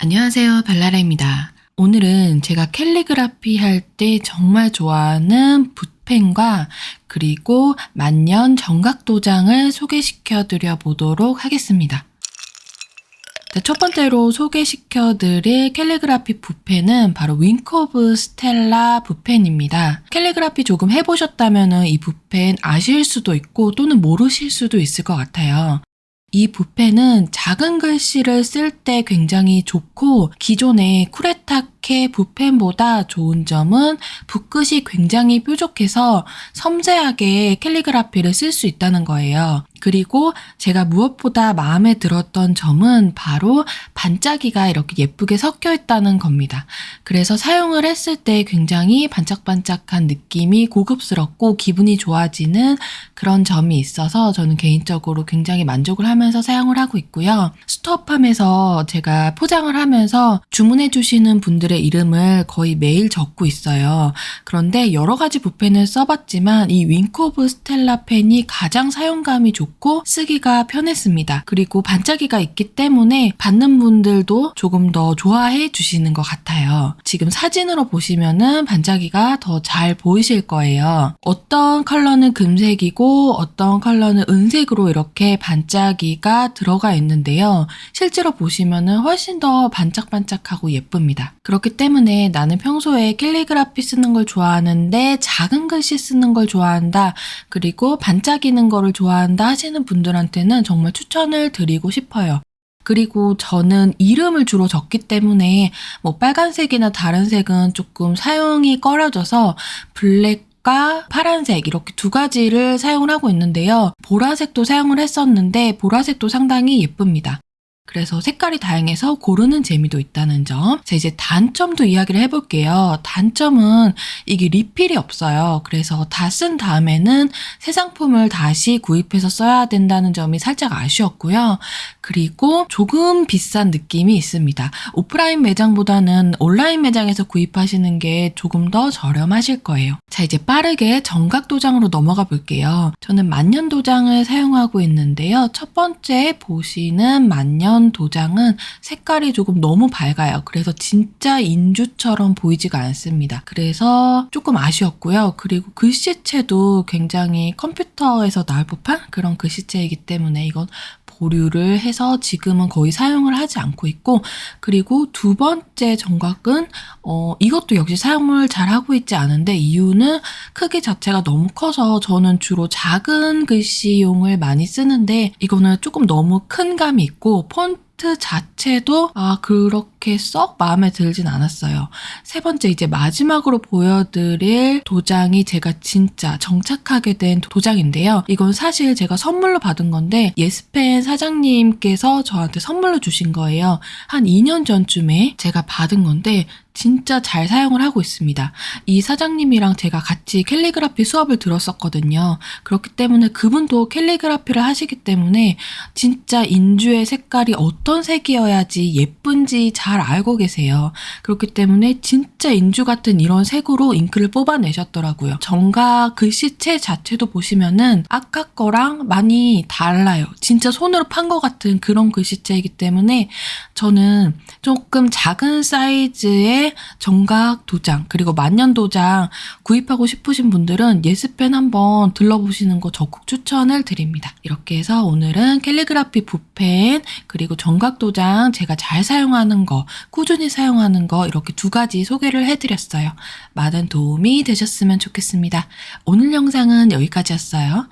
안녕하세요. 발라라입니다. 오늘은 제가 캘리그라피 할 때 정말 좋아하는 붓펜과 그리고 만년 전각 도장을 소개시켜 드려 보도록 하겠습니다. 자, 첫 번째로 소개시켜 드릴 캘리그라피 붓펜은 바로 윙크 오브 스텔라 붓펜입니다. 캘리그라피 조금 해보셨다면 이 붓펜 아실 수도 있고 또는 모르실 수도 있을 것 같아요. 이 붓펜은 작은 글씨를 쓸 때 굉장히 좋고 기존의 쿠레타케 붓펜보다 좋은 점은 붓끝이 굉장히 뾰족해서 섬세하게 캘리그라피를 쓸 수 있다는 거예요. 그리고 제가 무엇보다 마음에 들었던 점은 바로 반짝이가 이렇게 예쁘게 섞여 있다는 겁니다. 그래서 사용을 했을 때 굉장히 반짝반짝한 느낌이 고급스럽고 기분이 좋아지는 그런 점이 있어서 저는 개인적으로 굉장히 만족을 하면서 사용을 하고 있고요. 스톱함에서 제가 포장을 하면서 주문해 주시는 분들의 이름을 거의 매일 적고 있어요. 그런데 여러 가지 붓펜을 써봤지만 이 윙코브 스텔라 펜이 가장 사용감이 좋고 쓰기가 편했습니다. 그리고 반짝이가 있기 때문에 받는 분들도 조금 더 좋아해 주시는 것 같아요. 지금 사진으로 보시면은 반짝이가 더 잘 보이실 거예요. 어떤 컬러는 금색이고 어떤 컬러는 은색으로 이렇게 반짝이가 들어가 있는데요. 실제로 보시면은 훨씬 더 반짝반짝하고 예쁩니다. 그렇기 때문에 나는 평소에 캘리그라피 쓰는 걸 좋아하는데 작은 글씨 쓰는 걸 좋아한다. 그리고 반짝이는 거를 좋아한다 하시는 분들한테는 정말 추천을 드리고 싶어요. 그리고 저는 이름을 주로 적기 때문에 뭐 빨간색이나 다른 색은 조금 사용이 꺼려져서 블랙과 파란색 이렇게 두 가지를 사용을 하고 있는데요. 보라색도 사용을 했었는데 보라색도 상당히 예쁩니다. 그래서 색깔이 다양해서 고르는 재미도 있다는 점. 자, 이제 단점도 이야기를 해볼게요. 단점은 이게 리필이 없어요. 그래서 다 쓴 다음에는 새 상품을 다시 구입해서 써야 된다는 점이 살짝 아쉬웠고요. 그리고 조금 비싼 느낌이 있습니다. 오프라인 매장보다는 온라인 매장에서 구입하시는 게 조금 더 저렴하실 거예요. 자, 이제 빠르게 정각 도장으로 넘어가 볼게요. 저는 만년 도장을 사용하고 있는데요. 첫 번째 보시는 만년 도장은 색깔이 조금 너무 밝아요. 그래서 진짜 인주처럼 보이지가 않습니다. 그래서 조금 아쉬웠고요. 그리고 글씨체도 굉장히 컴퓨터에서 나올 법한 그런 글씨체이기 때문에 이건 보류를 해서 지금은 거의 사용을 하지 않고 있고 그리고 두 번째 전각은 어, 이것도 역시 사용을 잘 하고 있지 않은데 이유는 크기 자체가 너무 커서 저는 주로 작은 글씨용을 많이 쓰는데 이거는 조금 너무 큰 감이 있고 폰트 자체도 아 그렇게 썩 마음에 들진 않았어요. 세 번째 이제 마지막으로 보여드릴 도장이 제가 진짜 정착하게 된 도장인데요. 이건 사실 제가 선물로 받은 건데 예스펜 사장님께서 저한테 선물로 주신 거예요. 한 2년 전쯤에 제가 받은 건데 진짜 잘 사용을 하고 있습니다. 이 사장님이랑 제가 같이 캘리그라피 수업을 들었었거든요. 그렇기 때문에 그분도 캘리그라피를 하시기 때문에 진짜 인주의 색깔이 어떤 색이어야지 예쁜지 잘 알고 계세요. 그렇기 때문에 진짜 인주 같은 이런 색으로 잉크를 뽑아내셨더라고요. 정가 글씨체 자체도 보시면은 아까 거랑 많이 달라요. 진짜 손으로 판 것 같은 그런 글씨체이기 때문에 저는 조금 작은 사이즈의 전각 도장 그리고 만년 도장 구입하고 싶으신 분들은 예스펜 한번 들러보시는 거 적극 추천을 드립니다. 이렇게 해서 오늘은 캘리그라피 붓펜 그리고 전각 도장 제가 잘 사용하는 거 꾸준히 사용하는 거 이렇게 두 가지 소개를 해드렸어요. 많은 도움이 되셨으면 좋겠습니다. 오늘 영상은 여기까지였어요.